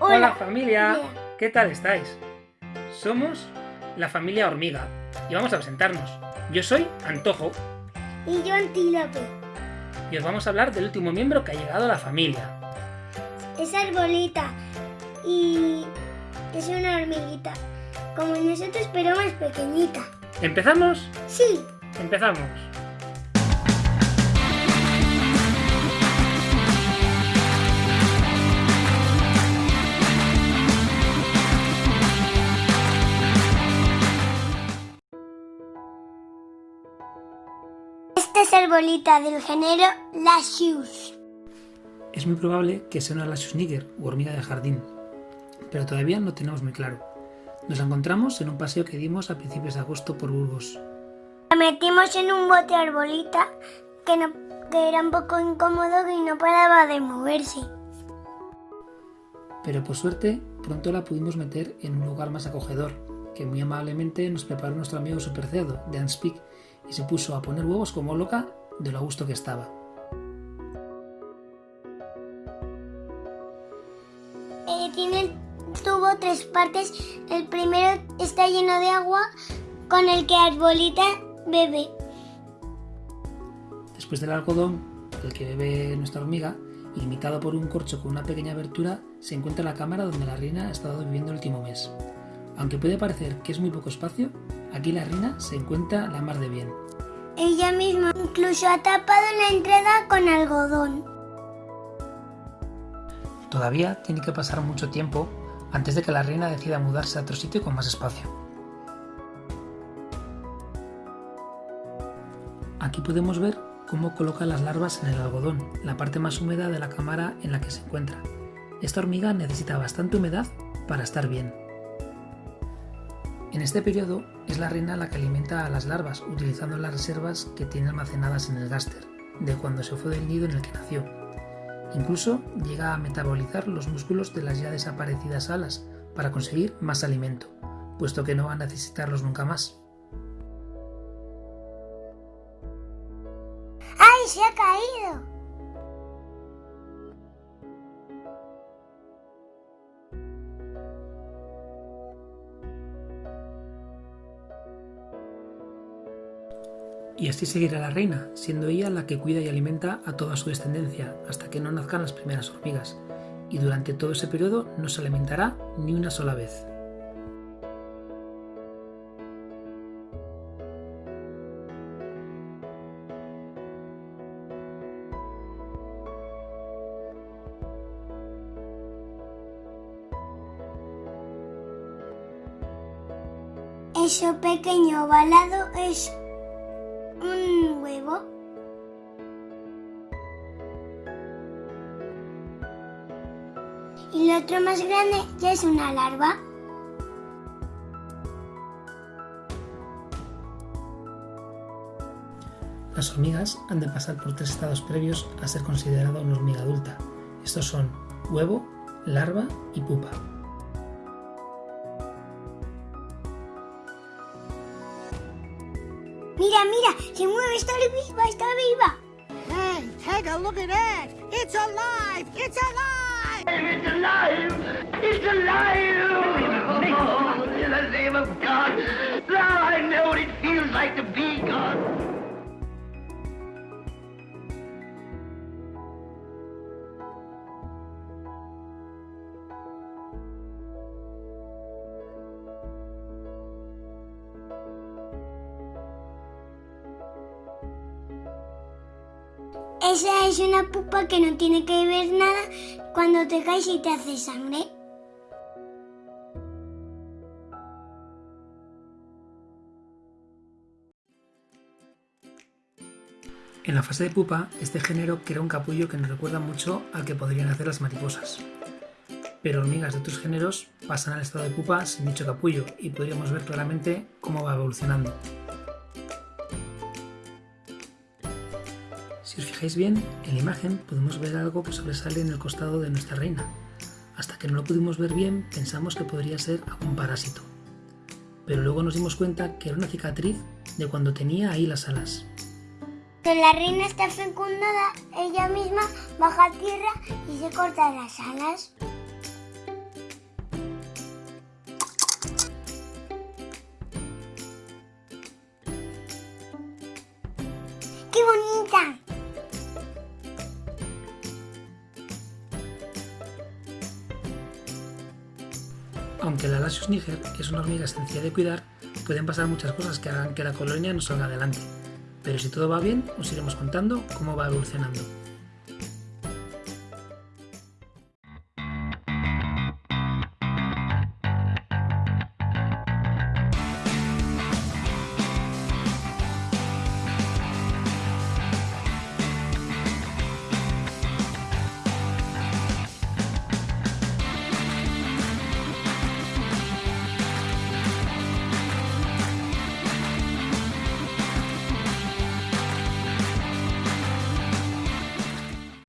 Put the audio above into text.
Hola familia, ¿qué tal estáis? Somos la familia Hormiga y vamos a presentarnos. Yo soy Antojo Y yo Antílope. y os vamos a hablar del último miembro que ha llegado a la familia. Es arbolita. Y es una hormiguita. Como nosotros, pero más pequeñita. ¿Empezamos? Sí. Empezamos. Es arbolita del género Lasius. Es muy probable que sea una Lasius niger u hormiga de jardín, pero todavía no tenemos muy claro. Nos la encontramos en un paseo que dimos a principios de agosto por Burgos. La metimos en un bote arbolita que, no, que era un poco incómodo y no paraba de moverse. Pero por suerte, pronto la pudimos meter en un lugar más acogedor, que muy amablemente nos preparó nuestro amigo supercerdo, Dan Speak, y se puso a poner huevos como loca de lo a gusto que estaba. Eh, tiene el tubo tres partes. El primero está lleno de agua con el que arbolita bebe. Después del algodón, del que bebe nuestra hormiga, limitado por un corcho con una pequeña abertura, se encuentra la cámara donde la reina ha estado viviendo el último mes. Aunque puede parecer que es muy poco espacio, aquí la reina se encuentra la mar de bien. Ella misma incluso ha tapado la entrada con algodón. Todavía tiene que pasar mucho tiempo antes de que la reina decida mudarse a otro sitio con más espacio. Aquí podemos ver cómo coloca las larvas en el algodón, la parte más húmeda de la cámara en la que se encuentra. Esta hormiga necesita bastante humedad para estar bien. En este periodo es la reina la que alimenta a las larvas utilizando las reservas que tiene almacenadas en el gáster, de cuando se fue del nido en el que nació. Incluso llega a metabolizar los músculos de las ya desaparecidas alas para conseguir más alimento, puesto que no va a necesitarlos nunca más. ¡Ay, se ha caído! Y así seguirá la reina, siendo ella la que cuida y alimenta a toda su descendencia hasta que no nazcan las primeras hormigas, y durante todo ese periodo no se alimentará ni una sola vez. Eso pequeño ovalado es Y lo otro más grande ya es una larva. Las hormigas han de pasar por tres estados previos a ser considerada una hormiga adulta. Estos son huevo, larva y pupa. Mira, mira, se mueve, está viva, está viva. Hey, take a look at that! It's alive! It's alive! It's alive! It's alive! In the name of God! Now I know what it feels like to be God! Esa es una pupa que no tiene que ver nada cuando te caes y te hace sangre. En la fase de pupa, este género crea un capullo que nos recuerda mucho al que podrían hacer las mariposas. Pero hormigas de otros géneros pasan al estado de pupa sin dicho capullo y podríamos ver claramente cómo va evolucionando. Si os fijáis bien, en la imagen podemos ver algo que sobresale en el costado de nuestra reina. Hasta que no lo pudimos ver bien, pensamos que podría ser algún parásito. Pero luego nos dimos cuenta que era una cicatriz de cuando tenía ahí las alas. Cuando la reina está fecundada, ella misma baja tierra y se corta las alas. Aunque la Lasius niger es una hormiga sencilla de cuidar, pueden pasar muchas cosas que hagan que la colonia no salga adelante. Pero si todo va bien, os iremos contando cómo va evolucionando.